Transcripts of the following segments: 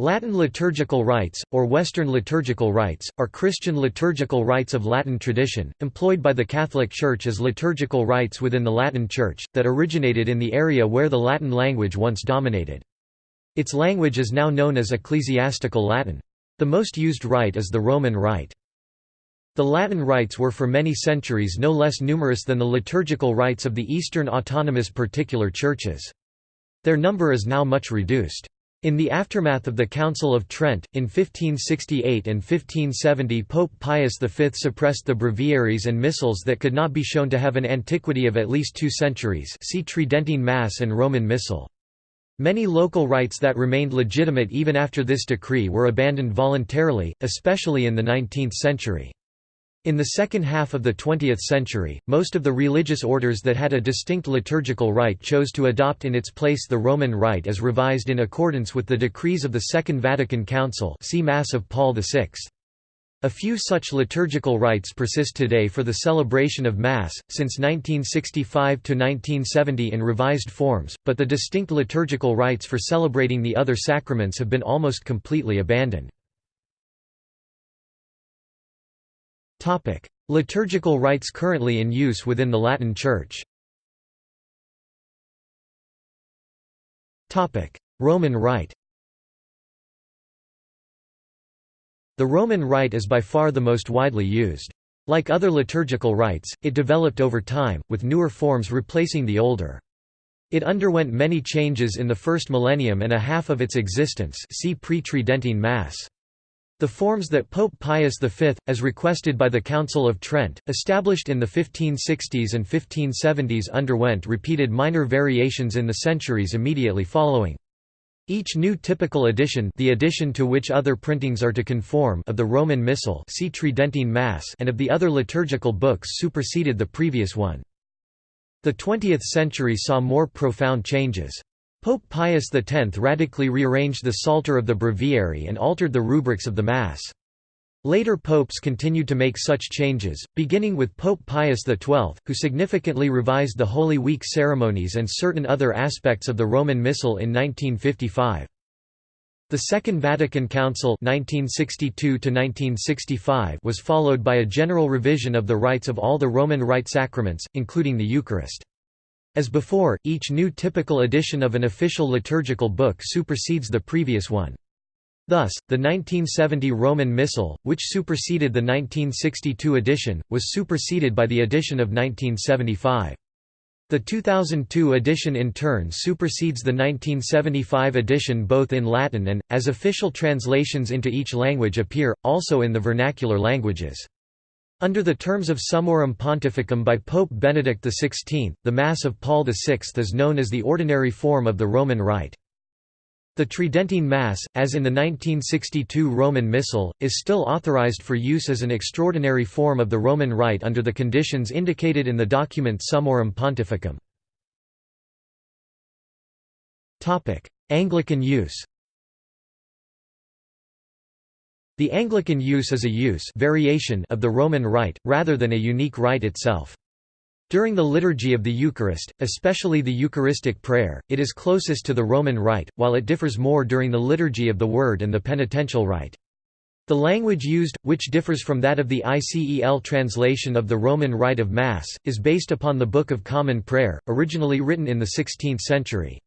Latin liturgical rites, or Western liturgical rites, are Christian liturgical rites of Latin tradition, employed by the Catholic Church as liturgical rites within the Latin Church, that originated in the area where the Latin language once dominated. Its language is now known as Ecclesiastical Latin. The most used rite is the Roman Rite. The Latin rites were for many centuries no less numerous than the liturgical rites of the Eastern autonomous particular churches. Their number is now much reduced. In the aftermath of the Council of Trent, in 1568 and 1570 Pope Pius V suppressed the breviaries and missals that could not be shown to have an antiquity of at least two centuries see Tridentine Mass and Roman Missal. Many local rites that remained legitimate even after this decree were abandoned voluntarily, especially in the 19th century. In the second half of the 20th century, most of the religious orders that had a distinct liturgical rite chose to adopt in its place the Roman Rite as revised in accordance with the decrees of the Second Vatican Council see Mass of Paul VI. A few such liturgical rites persist today for the celebration of Mass, since 1965 to 1970 in revised forms, but the distinct liturgical rites for celebrating the other sacraments have been almost completely abandoned. Topic: Liturgical rites currently in use within the Latin Church. Topic: Roman Rite. The Roman Rite is by far the most widely used. Like other liturgical rites, it developed over time, with newer forms replacing the older. It underwent many changes in the first millennium and a half of its existence see pre-Tridentine Mass. The forms that Pope Pius V, as requested by the Council of Trent, established in the 1560s and 1570s underwent repeated minor variations in the centuries immediately following. Each new typical edition the edition to which other printings are to conform of the Roman Missal see Tridentine Mass and of the other liturgical books superseded the previous one. The 20th century saw more profound changes. Pope Pius X radically rearranged the Psalter of the Breviary and altered the rubrics of the Mass. Later popes continued to make such changes, beginning with Pope Pius XII, who significantly revised the Holy Week ceremonies and certain other aspects of the Roman Missal in 1955. The Second Vatican Council 1962 was followed by a general revision of the rites of all the Roman Rite sacraments, including the Eucharist. As before, each new typical edition of an official liturgical book supersedes the previous one. Thus, the 1970 Roman Missal, which superseded the 1962 edition, was superseded by the edition of 1975. The 2002 edition in turn supersedes the 1975 edition both in Latin and, as official translations into each language appear, also in the vernacular languages. Under the terms of Summorum Pontificum by Pope Benedict XVI, the Mass of Paul VI is known as the ordinary form of the Roman Rite. The Tridentine Mass, as in the 1962 Roman Missal, is still authorized for use as an extraordinary form of the Roman Rite under the conditions indicated in the document Summorum Pontificum. Anglican use The Anglican use is a use variation of the Roman Rite, rather than a unique rite itself. During the liturgy of the Eucharist, especially the Eucharistic prayer, it is closest to the Roman Rite, while it differs more during the liturgy of the Word and the penitential rite. The language used, which differs from that of the ICEL translation of the Roman Rite of Mass, is based upon the Book of Common Prayer, originally written in the 16th century.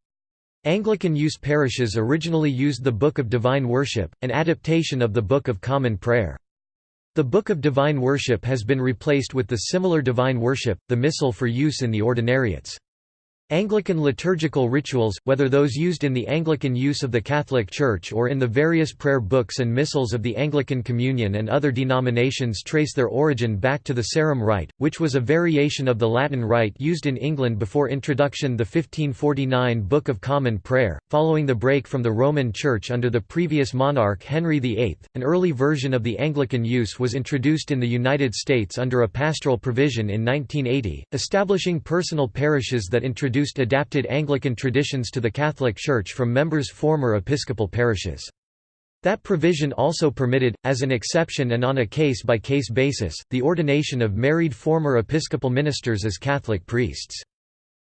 Anglican use parishes originally used the Book of Divine Worship, an adaptation of the Book of Common Prayer. The Book of Divine Worship has been replaced with the similar Divine Worship, the Missal for use in the ordinariates. Anglican liturgical rituals, whether those used in the Anglican use of the Catholic Church or in the various prayer books and missals of the Anglican Communion and other denominations trace their origin back to the Sarum Rite, which was a variation of the Latin Rite used in England before introduction the 1549 Book of Common Prayer. Following the break from the Roman Church under the previous monarch Henry VIII, an early version of the Anglican use was introduced in the United States under a pastoral provision in 1980, establishing personal parishes that introduced introduced adapted Anglican traditions to the Catholic Church from members' former episcopal parishes. That provision also permitted, as an exception and on a case-by-case -case basis, the ordination of married former episcopal ministers as Catholic priests.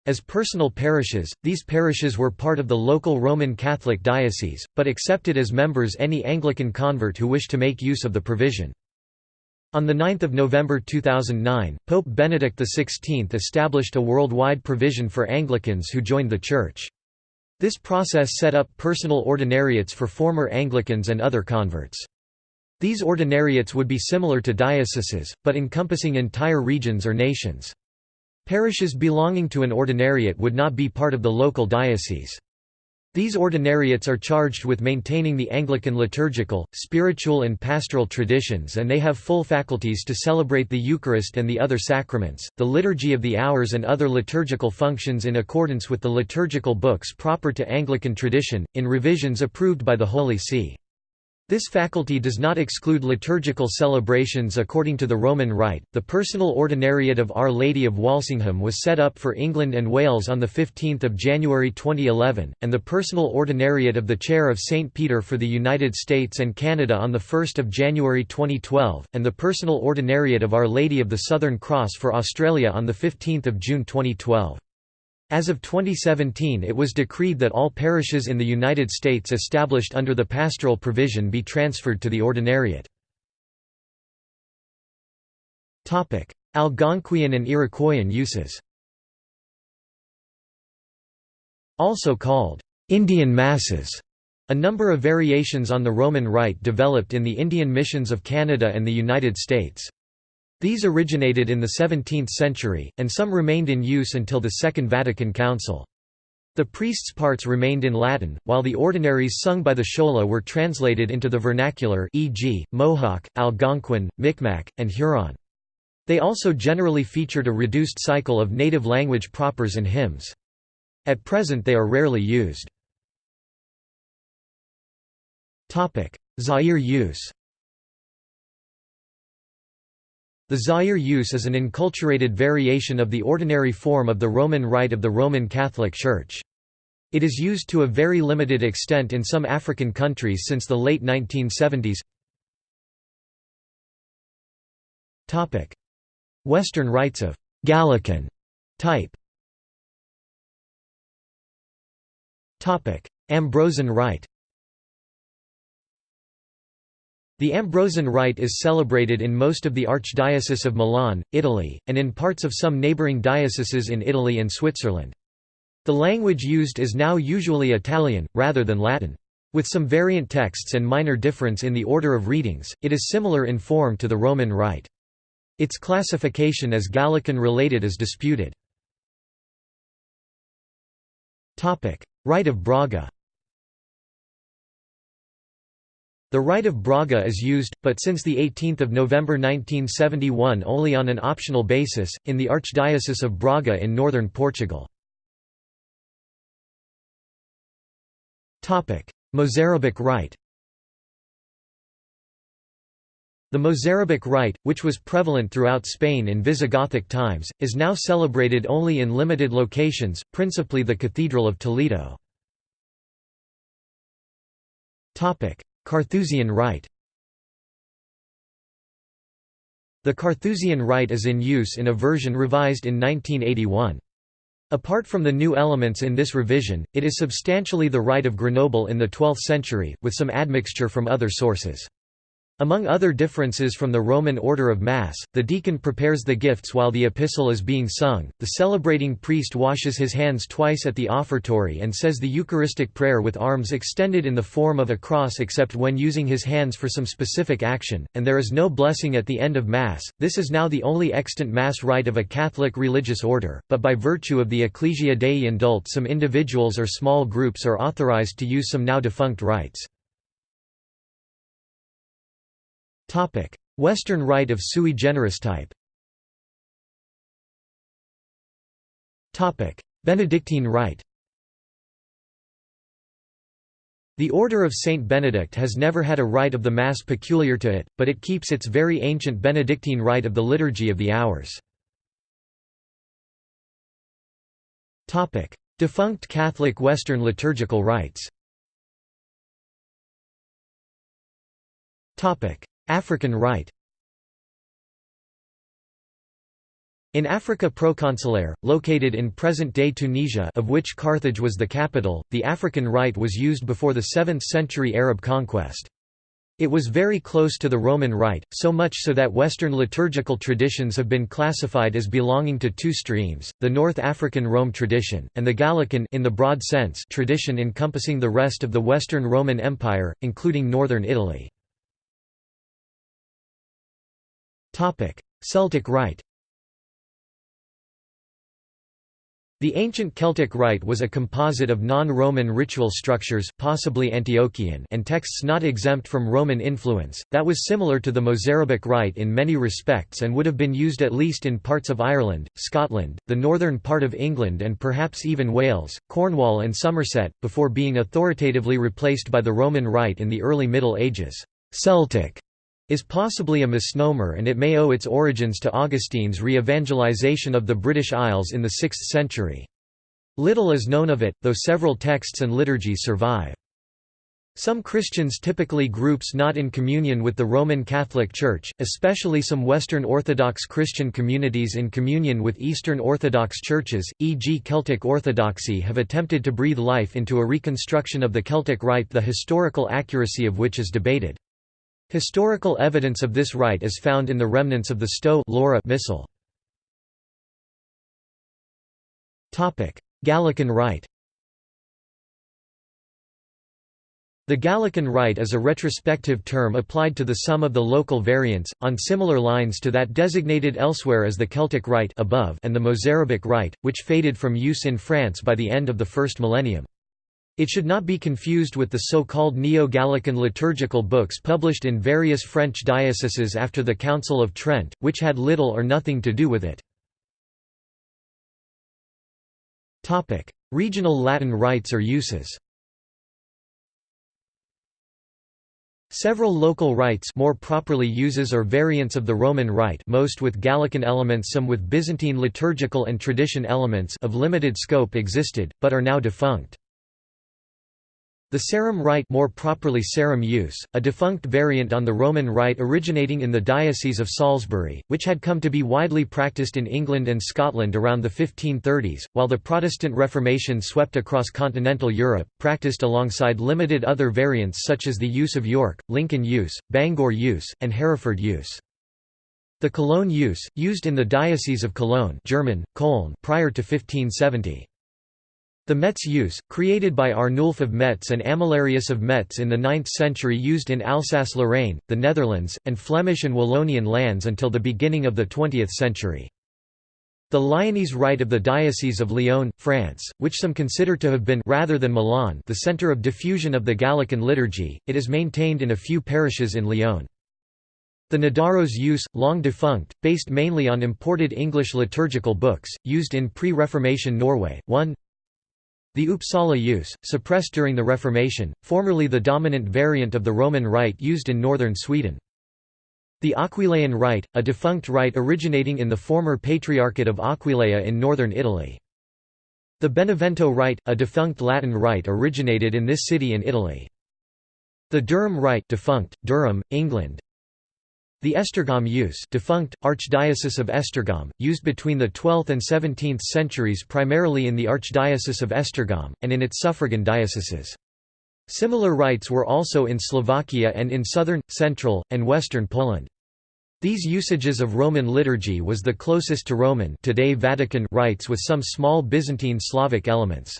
As personal parishes, these parishes were part of the local Roman Catholic diocese, but accepted as members any Anglican convert who wished to make use of the provision. On 9 November 2009, Pope Benedict XVI established a worldwide provision for Anglicans who joined the Church. This process set up personal ordinariates for former Anglicans and other converts. These ordinariates would be similar to dioceses, but encompassing entire regions or nations. Parishes belonging to an ordinariate would not be part of the local diocese. These ordinariates are charged with maintaining the Anglican liturgical, spiritual and pastoral traditions and they have full faculties to celebrate the Eucharist and the other sacraments, the Liturgy of the Hours and other liturgical functions in accordance with the liturgical books proper to Anglican tradition, in revisions approved by the Holy See. This faculty does not exclude liturgical celebrations according to the Roman Rite. The personal ordinariate of Our Lady of Walsingham was set up for England and Wales on 15 January 2011, and the personal ordinariate of the Chair of St. Peter for the United States and Canada on 1 January 2012, and the personal ordinariate of Our Lady of the Southern Cross for Australia on 15 June 2012. As of 2017 it was decreed that all parishes in the United States established under the pastoral provision be transferred to the ordinariate. Algonquian and Iroquoian uses Also called Indian Masses, a number of variations on the Roman Rite developed in the Indian missions of Canada and the United States. These originated in the 17th century, and some remained in use until the Second Vatican Council. The priests' parts remained in Latin, while the ordinaries sung by the Schola were translated into the vernacular e.g., Mohawk, Algonquin, Micmac, and Huron. They also generally featured a reduced cycle of native language propers and hymns. At present they are rarely used. Zaire use the Zaire use is an enculturated variation of the ordinary form of the Roman Rite of the Roman Catholic Church. It is used to a very limited extent in some African countries since the late 1970s. Western rites of Gallican type Ambrosian rite the Ambrosian Rite is celebrated in most of the Archdiocese of Milan, Italy, and in parts of some neighbouring dioceses in Italy and Switzerland. The language used is now usually Italian, rather than Latin. With some variant texts and minor difference in the order of readings, it is similar in form to the Roman Rite. Its classification as Gallican-related is disputed. Rite of Braga The Rite of Braga is used, but since 18 November 1971 only on an optional basis, in the Archdiocese of Braga in northern Portugal. Mozarabic Rite The Mozarabic Rite, which was prevalent throughout Spain in Visigothic times, is now celebrated only in limited locations, principally the Cathedral of Toledo. Carthusian Rite The Carthusian Rite is in use in a version revised in 1981. Apart from the new elements in this revision, it is substantially the Rite of Grenoble in the 12th century, with some admixture from other sources. Among other differences from the Roman order of Mass, the deacon prepares the gifts while the epistle is being sung, the celebrating priest washes his hands twice at the offertory and says the Eucharistic prayer with arms extended in the form of a cross except when using his hands for some specific action, and there is no blessing at the end of Mass. This is now the only extant Mass rite of a Catholic religious order, but by virtue of the Ecclesia Dei indult some individuals or small groups are authorized to use some now defunct rites. Western Rite of sui generis type. Benedictine Rite The Order of Saint Benedict has never had a rite of the Mass peculiar to it, but it keeps its very ancient Benedictine rite of the Liturgy of the Hours. Defunct Catholic Western liturgical rites African Rite In Africa Proconsulaire, located in present-day Tunisia of which Carthage was the capital, the African rite was used before the 7th century Arab conquest. It was very close to the Roman Rite, so much so that Western liturgical traditions have been classified as belonging to two streams, the North African Rome tradition, and the Gallican in the broad sense tradition encompassing the rest of the Western Roman Empire, including northern Italy. Celtic Rite The ancient Celtic rite was a composite of non-Roman ritual structures possibly Antiochian and texts not exempt from Roman influence, that was similar to the Mozarabic rite in many respects and would have been used at least in parts of Ireland, Scotland, the northern part of England and perhaps even Wales, Cornwall and Somerset, before being authoritatively replaced by the Roman rite in the early Middle Ages. Celtic is possibly a misnomer and it may owe its origins to Augustine's re-evangelization of the British Isles in the 6th century. Little is known of it, though several texts and liturgies survive. Some Christians typically groups not in communion with the Roman Catholic Church, especially some Western Orthodox Christian communities in communion with Eastern Orthodox churches, e.g. Celtic Orthodoxy have attempted to breathe life into a reconstruction of the Celtic rite the historical accuracy of which is debated. Historical evidence of this rite is found in the remnants of the Stowe Lorrha missal. Gallican rite The Gallican rite is a retrospective term applied to the sum of the local variants, on similar lines to that designated elsewhere as the Celtic rite above and the Mozarabic rite, which faded from use in France by the end of the first millennium. It should not be confused with the so-called Neo-Gallican liturgical books published in various French dioceses after the Council of Trent, which had little or nothing to do with it. Regional Latin rites or uses Several local rites more properly uses or variants of the Roman Rite most with Gallican elements some with Byzantine liturgical and tradition elements of limited scope existed, but are now defunct. The Sarum rite more properly Sarum use, a defunct variant on the Roman rite originating in the Diocese of Salisbury, which had come to be widely practiced in England and Scotland around the 1530s, while the Protestant Reformation swept across continental Europe, practiced alongside limited other variants such as the use of York, Lincoln use, Bangor use, and Hereford use. The Cologne use, used in the Diocese of Cologne German, Köln prior to 1570. The Metz use, created by Arnulf of Metz and Amalarius of Metz in the 9th century used in Alsace-Lorraine, the Netherlands, and Flemish and Wallonian lands until the beginning of the 20th century. The Lyonese Rite of the Diocese of Lyon, France, which some consider to have been rather than Milan the center of diffusion of the Gallican liturgy, it is maintained in a few parishes in Lyon. The Nidaros use, long defunct, based mainly on imported English liturgical books, used in pre-Reformation Norway, 1 the Uppsala use, suppressed during the Reformation, formerly the dominant variant of the Roman Rite used in northern Sweden. The Aquileian Rite, a defunct rite originating in the former Patriarchate of Aquileia in northern Italy. The Benevento Rite, a defunct Latin rite originated in this city in Italy. The Durham Rite defunct, Durham, England, the Esztergom use defunct, Archdiocese of Esztergom, used between the 12th and 17th centuries primarily in the Archdiocese of Esztergom, and in its suffragan dioceses. Similar rites were also in Slovakia and in southern, central, and western Poland. These usages of Roman liturgy was the closest to Roman today Vatican rites with some small Byzantine Slavic elements.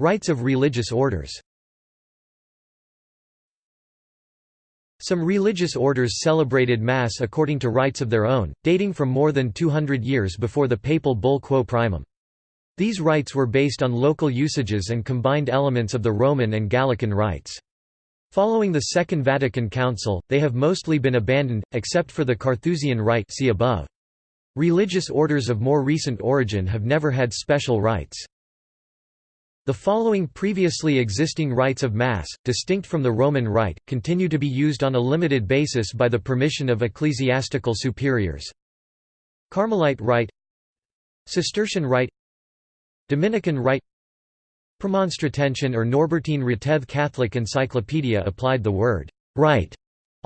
Rites of religious orders Some religious orders celebrated Mass according to rites of their own, dating from more than 200 years before the papal bull Quo Primum. These rites were based on local usages and combined elements of the Roman and Gallican rites. Following the Second Vatican Council, they have mostly been abandoned, except for the Carthusian rite see above. Religious orders of more recent origin have never had special rites. The following previously existing rites of Mass, distinct from the Roman Rite, continue to be used on a limited basis by the permission of ecclesiastical superiors. Carmelite Rite Cistercian Rite Dominican Rite Premonstratensian or Norbertine Rateth Catholic Encyclopedia applied the word «rite»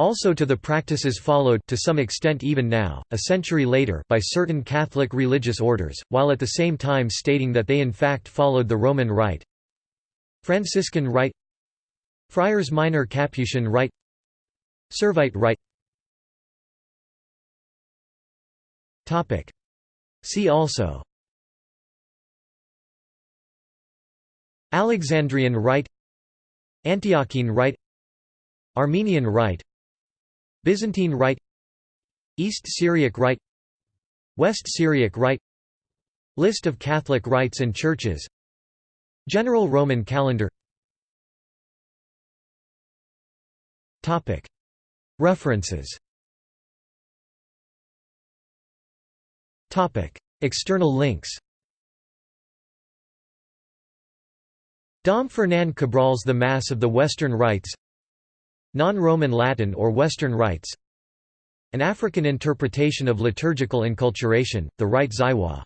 Also to the practices followed to some extent even now, a century later by certain Catholic religious orders, while at the same time stating that they in fact followed the Roman Rite. Franciscan Rite. Friars Minor Capuchin Rite. Servite Rite. See also. Alexandrian Rite. Antiochene Rite. Armenian Rite Byzantine Rite East Syriac Rite West Syriac Rite List of Catholic rites and churches General Roman calendar. References. External links. Dom Fernand Cabrol's The Mass of the Western Rites Non-Roman Latin or Western Rites An African interpretation of liturgical enculturation, the Rite Zaïrois